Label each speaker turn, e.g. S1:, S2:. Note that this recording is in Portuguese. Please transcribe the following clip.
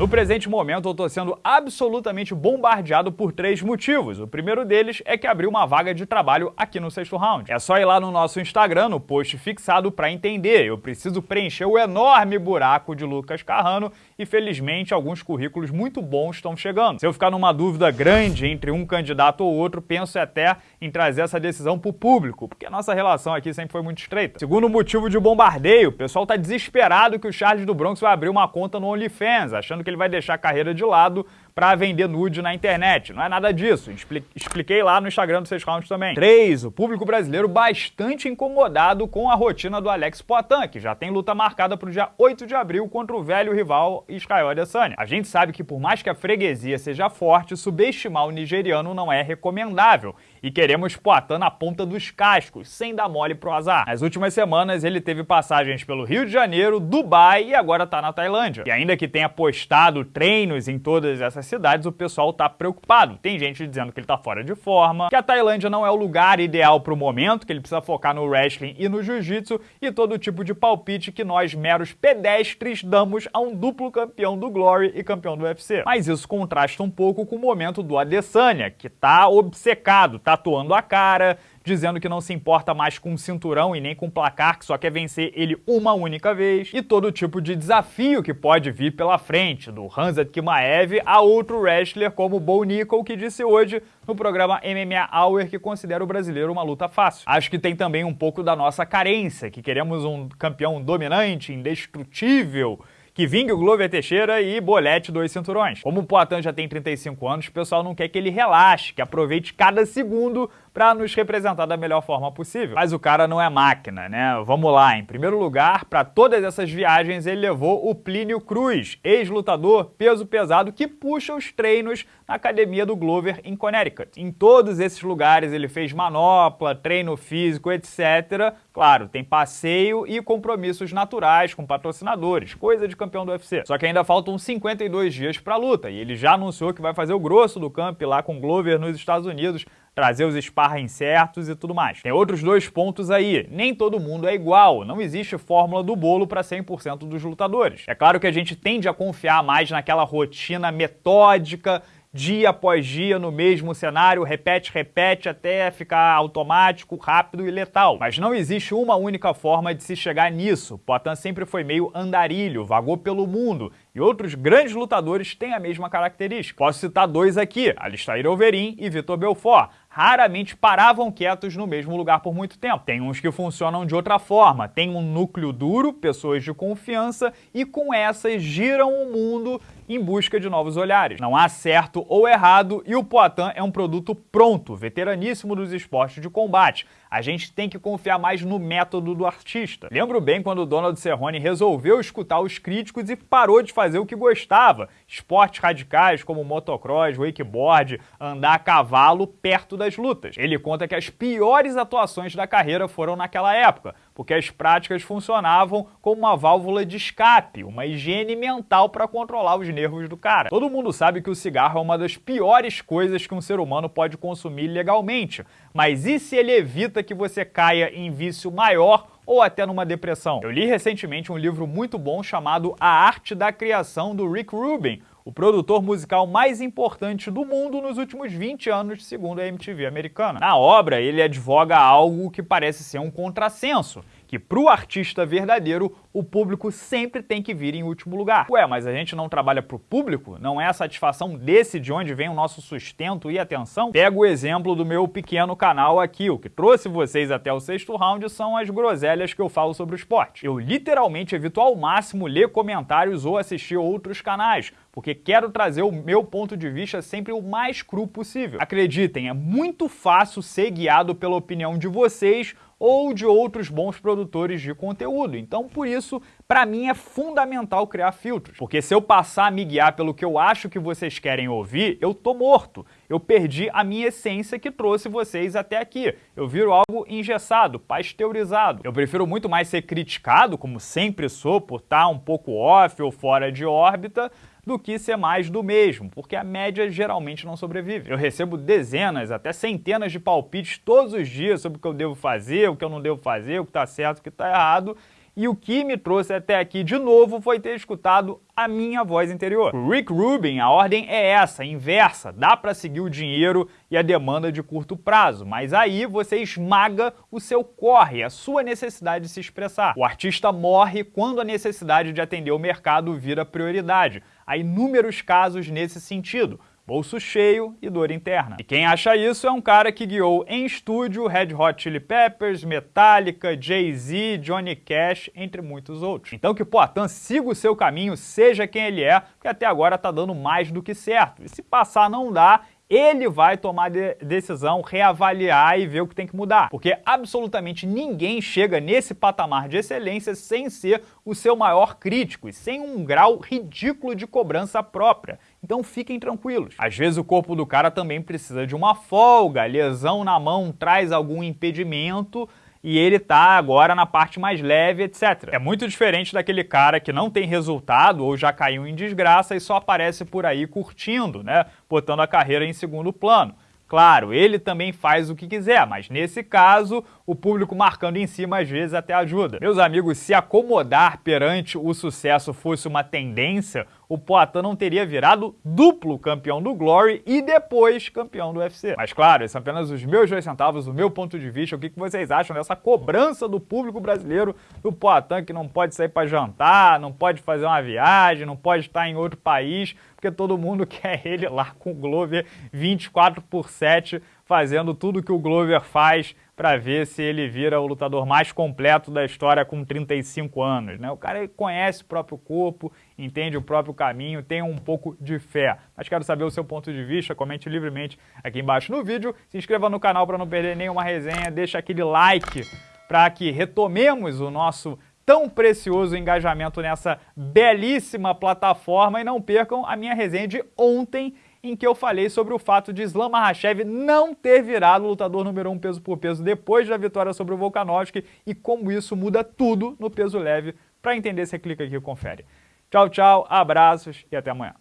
S1: No presente momento, eu tô sendo absolutamente bombardeado por três motivos. O primeiro deles é que abriu uma vaga de trabalho aqui no sexto round. É só ir lá no nosso Instagram, no post fixado, para entender. Eu preciso preencher o enorme buraco de Lucas Carrano e, felizmente, alguns currículos muito bons estão chegando. Se eu ficar numa dúvida grande entre um candidato ou outro, penso até em trazer essa decisão para o público, porque a nossa relação aqui sempre foi muito estreita. Segundo motivo de bombardeio, o pessoal tá desesperado que o Charles do Bronx vai abrir uma conta no OnlyFans, achando que ele vai deixar a carreira de lado para vender nude na internet. Não é nada disso. Expliquei lá no Instagram do Seis Rounds também. 3. O público brasileiro bastante incomodado com a rotina do Alex Poitin, que já tem luta marcada para o dia 8 de abril contra o velho rival Israel Adesanya. A gente sabe que por mais que a freguesia seja forte, subestimar o nigeriano não é recomendável e queremos Poitin na ponta dos cascos, sem dar mole pro azar. Nas últimas semanas, ele teve passagens pelo Rio de Janeiro, Dubai e agora tá na Tailândia. E ainda que tenha postado treinos em todas essas cidades, o pessoal tá preocupado. Tem gente dizendo que ele tá fora de forma, que a Tailândia não é o lugar ideal pro momento, que ele precisa focar no wrestling e no jiu-jitsu e todo tipo de palpite que nós, meros pedestres, damos a um duplo campeão do Glory e campeão do UFC. Mas isso contrasta um pouco com o momento do Adesanya, que tá obcecado, tá tatuando a cara, dizendo que não se importa mais com o cinturão e nem com o placar, que só quer vencer ele uma única vez, e todo tipo de desafio que pode vir pela frente, do Hanzat Kimaev a outro wrestler como Bo Nickel, que disse hoje no programa MMA Hour que considera o brasileiro uma luta fácil. Acho que tem também um pouco da nossa carência, que queremos um campeão dominante, indestrutível, que vingue o Glover Teixeira e bolete dois cinturões. Como o Poitin já tem 35 anos, o pessoal não quer que ele relaxe, que aproveite cada segundo para nos representar da melhor forma possível. Mas o cara não é máquina, né? Vamos lá, em primeiro lugar, para todas essas viagens ele levou o Plínio Cruz, ex-lutador peso pesado que puxa os treinos na academia do Glover em Connecticut. Em todos esses lugares ele fez manopla, treino físico, etc. Claro, tem passeio e compromissos naturais com patrocinadores, coisa de campeão do UFC. Só que ainda faltam 52 dias para a luta e ele já anunciou que vai fazer o grosso do camp lá com Glover nos Estados Unidos trazer os sparring certos e tudo mais. Tem outros dois pontos aí. Nem todo mundo é igual, não existe fórmula do bolo para 100% dos lutadores. É claro que a gente tende a confiar mais naquela rotina metódica dia após dia no mesmo cenário, repete, repete até ficar automático, rápido e letal. Mas não existe uma única forma de se chegar nisso. Poitin sempre foi meio andarilho, vagou pelo mundo, e outros grandes lutadores têm a mesma característica. Posso citar dois aqui, Alistair Overeem e Vitor Belfort. Raramente paravam quietos no mesmo lugar por muito tempo. Tem uns que funcionam de outra forma, tem um núcleo duro, pessoas de confiança, e com essas giram o mundo em busca de novos olhares. Não há certo ou errado e o Poitin é um produto pronto, veteraníssimo dos esportes de combate. A gente tem que confiar mais no método do artista. Lembro bem quando o Donald Cerrone resolveu escutar os críticos e parou de fazer o que gostava, esportes radicais como motocross, wakeboard, andar a cavalo perto das lutas. Ele conta que as piores atuações da carreira foram naquela época, porque as práticas funcionavam como uma válvula de escape, uma higiene mental para controlar os nervos do cara. Todo mundo sabe que o cigarro é uma das piores coisas que um ser humano pode consumir legalmente, mas e se ele evita que você caia em vício maior ou até numa depressão? Eu li recentemente um livro muito bom chamado A Arte da Criação do Rick Rubin, o produtor musical mais importante do mundo nos últimos 20 anos, segundo a MTV americana. Na obra, ele advoga algo que parece ser um contrassenso, que para o artista verdadeiro, o público sempre tem que vir em último lugar. Ué, mas a gente não trabalha para o público? Não é a satisfação desse de onde vem o nosso sustento e atenção? Pega o exemplo do meu pequeno canal aqui, o que trouxe vocês até o sexto round são as groselhas que eu falo sobre o esporte. Eu literalmente evito ao máximo ler comentários ou assistir outros canais, porque quero trazer o meu ponto de vista sempre o mais cru possível. Acreditem, é muito fácil ser guiado pela opinião de vocês ou de outros bons produtores de conteúdo. Então, por isso, para mim é fundamental criar filtros, porque se eu passar a me guiar pelo que eu acho que vocês querem ouvir, eu tô morto. Eu perdi a minha essência que trouxe vocês até aqui. Eu viro algo engessado, pasteurizado. Eu prefiro muito mais ser criticado, como sempre sou, por estar um pouco off ou fora de órbita, do que ser mais do mesmo, porque a média geralmente não sobrevive. Eu recebo dezenas, até centenas de palpites todos os dias sobre o que eu devo fazer, o que eu não devo fazer, o que está certo, o que está errado, e o que me trouxe até aqui de novo foi ter escutado a minha voz interior. Rick Rubin, a ordem é essa, inversa, dá para seguir o dinheiro e a demanda de curto prazo, mas aí você esmaga o seu corre, a sua necessidade de se expressar. O artista morre quando a necessidade de atender o mercado vira prioridade. Há inúmeros casos nesse sentido bolso cheio e dor interna. E quem acha isso é um cara que guiou em estúdio Red Hot Chili Peppers, Metallica, Jay-Z, Johnny Cash, entre muitos outros. Então que Poitin siga o seu caminho, seja quem ele é, porque até agora tá dando mais do que certo. E se passar não dá, ele vai tomar de decisão, reavaliar e ver o que tem que mudar. Porque absolutamente ninguém chega nesse patamar de excelência sem ser o seu maior crítico e sem um grau ridículo de cobrança própria. Então fiquem tranquilos. Às vezes o corpo do cara também precisa de uma folga, lesão na mão traz algum impedimento e ele tá agora na parte mais leve, etc. É muito diferente daquele cara que não tem resultado ou já caiu em desgraça e só aparece por aí curtindo, né? Botando a carreira em segundo plano. Claro, ele também faz o que quiser, mas nesse caso, o público marcando em cima às vezes até ajuda. Meus amigos, se acomodar perante o sucesso fosse uma tendência, o Poitin não teria virado duplo campeão do Glory e depois campeão do UFC. Mas claro, esses são apenas os meus dois centavos, o meu ponto de vista, o que vocês acham dessa cobrança do público brasileiro do Poitin que não pode sair para jantar, não pode fazer uma viagem, não pode estar em outro país, porque todo mundo quer ele lá com o Glover 24 por 7 fazendo tudo que o Glover faz para ver se ele vira o lutador mais completo da história com 35 anos. Né? O cara conhece o próprio corpo, entende o próprio caminho, tem um pouco de fé. Mas quero saber o seu ponto de vista, comente livremente aqui embaixo no vídeo, se inscreva no canal para não perder nenhuma resenha, deixa aquele like para que retomemos o nosso tão precioso engajamento nessa belíssima plataforma e não percam a minha resenha de ontem em que eu falei sobre o fato de Islam Makhachev não ter virado lutador número 1 um peso por peso depois da vitória sobre o Volkanovski e como isso muda tudo no peso leve. Para entender, você clica aqui e confere. Tchau, tchau, abraços e até amanhã.